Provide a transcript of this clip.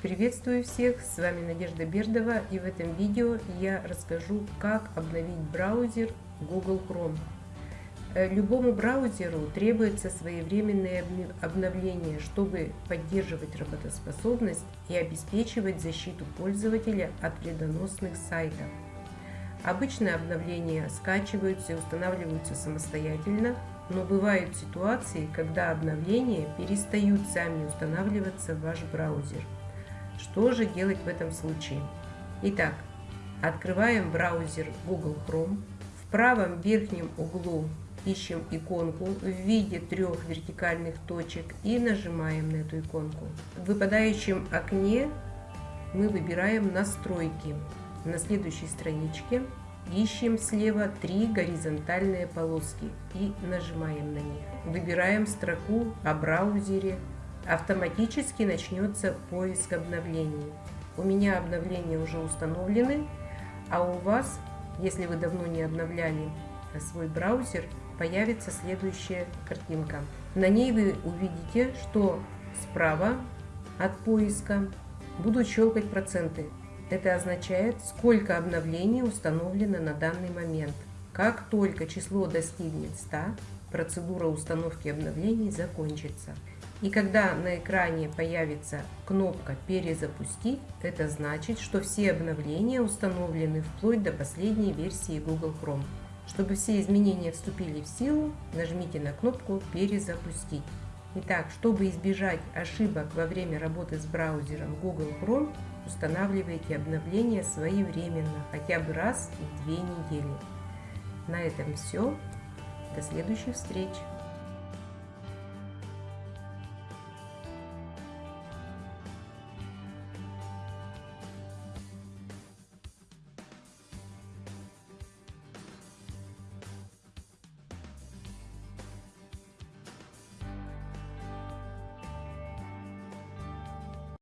Приветствую всех, с вами Надежда Бердова и в этом видео я расскажу, как обновить браузер Google Chrome. Э, любому браузеру требуется своевременное обновление, чтобы поддерживать работоспособность и обеспечивать защиту пользователя от вредоносных сайтов. Обычно обновления скачиваются и устанавливаются самостоятельно, но бывают ситуации, когда обновления перестают сами устанавливаться в ваш браузер. Что же делать в этом случае? Итак, открываем браузер Google Chrome. В правом верхнем углу ищем иконку в виде трех вертикальных точек и нажимаем на эту иконку. В выпадающем окне мы выбираем настройки. На следующей страничке ищем слева три горизонтальные полоски и нажимаем на них. Выбираем строку о браузере. Автоматически начнется поиск обновлений. У меня обновления уже установлены, а у вас, если вы давно не обновляли свой браузер, появится следующая картинка. На ней вы увидите, что справа от поиска будут щелкать проценты. Это означает, сколько обновлений установлено на данный момент. Как только число достигнет 100, процедура установки обновлений закончится. И когда на экране появится кнопка «Перезапустить», это значит, что все обновления установлены вплоть до последней версии Google Chrome. Чтобы все изменения вступили в силу, нажмите на кнопку «Перезапустить». Итак, чтобы избежать ошибок во время работы с браузером Google Chrome, устанавливайте обновления своевременно, хотя бы раз в две недели. На этом все. До следующих встреч!